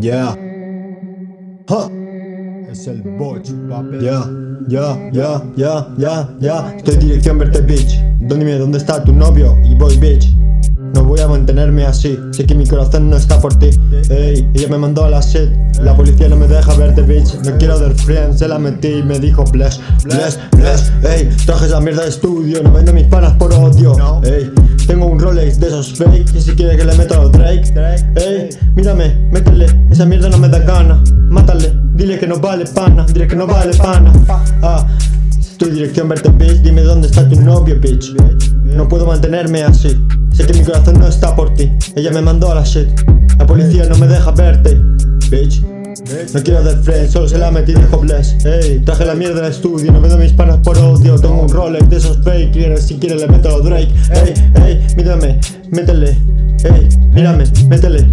Yeah. Ha. Es el botch, papi. Ya, ya, ya, ya, ya, ya. Estoy en dirección verte, bitch. Dime dónde está tu novio y voy, bitch. No voy a mantenerme así, sé que mi corazón no está por ti Ey, ella me mandó a la shit La policía no me deja verte, bitch No quiero del friend, se la metí y me dijo bless, bless, bless Ey, traje esa mierda de estudio, no vendo mis panas por odio Ey, esos fake Y si quiere que le meto a Drake. Ey, mírame, métele, esa mierda no me da gana. Mátale, dile que no vale pana, dile que no vale pana. Ah, en dirección verte, bitch Dime dónde está tu novio, bitch. No puedo mantenerme así Sé que mi corazón no está por ti. Ella me mandó a la shit La policía no me deja verte Bitch no quiero del friend, solo se la metí y dijo bless Ey, traje la mierda del estudio, no vendo mis panas por odio. Tengo un Rolex de esos fake, si quieres le meto a Drake. Ey, ey, mírame, métele. Ey, mírame, métele.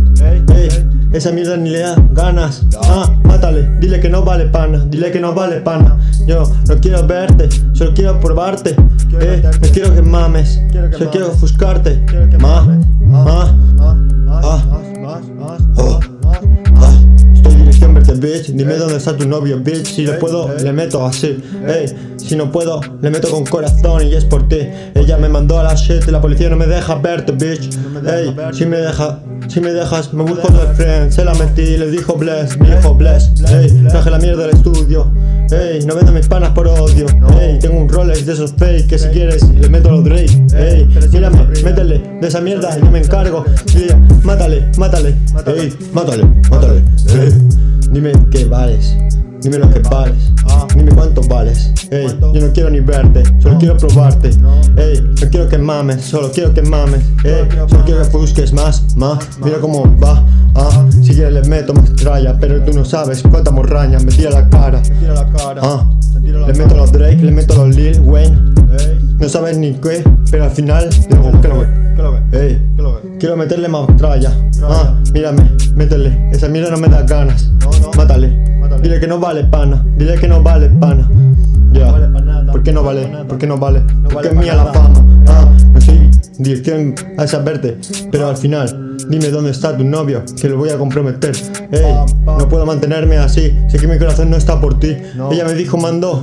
Ey, esa mierda ni le da ganas. Ah, mátale, dile que no vale pana Dile que no vale pana. Yo no quiero verte, solo quiero probarte. Eh, no quiero que mames Solo quiero ofuscarte. Ma, ma, tu novio, bitch. Si le puedo, le meto así Ey, si no puedo, le meto con corazón y es por ti. Ella me mandó a la shit y la policía no me deja verte, bitch. Ey, si me deja, si me dejas, me busco de friend. Se la metí, le dijo bless, me dijo bless Ey, traje la mierda del estudio Ey, no vendo mis panas por odio Ey, tengo un Rolex de esos fake Que si quieres, le meto los Drake Ey, mírame, métele de esa mierda Yo me encargo, mátale, mátale Ey, mátale, mátale dime qué vales Dime lo que vales, dime cuánto vales Ey, yo no quiero ni verte, solo quiero probarte Ey, no quiero que mames, solo quiero que mames Ey, solo quiero que busques más, más Mira cómo va, ah Si quieres le meto más tralla Pero tú no sabes cuánta morraña me tira la cara Ah, le meto a los Drake, le meto a los Lil Wayne No sabes ni qué, pero al final digo, ¿qué lo que? Ey, quiero meterle más tralla Ah, mírame, métele, esa mierda no me da ganas. Mátale. Dile que no vale pana, dile que no vale pana. Ya, ¿por qué no vale? ¿Por qué no vale? Porque es mía la fama. Ah, no soy dirección a esa verte Pero al final, dime dónde está tu novio Que lo voy a comprometer. Ey, no puedo mantenerme así. Sé que mi corazón no está por ti. Ella me dijo mandó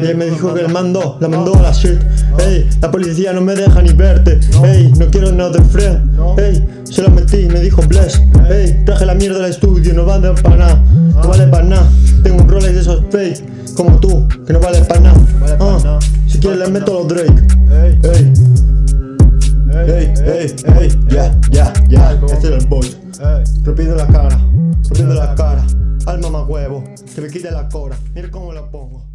ella me dijo que la mandó, la mandó a la shit Ey, la policía no me deja ni verte. Ey, no quiero no de friend Ey, se lo metí, me dijo bless. Ey, traje la mierda del estudio, no vale para nada. No vale para nada. Tengo un Rolex de esos fake Como tú, que no vale para nada. Ah, Si quieres le meto a los Drake. Ey, ey, ey, ey, ya, ya, ya. Este es el boy. Rompiendo la cara, rompiendo la cara. Alma más huevo, que me quite la cora. Mira cómo la pongo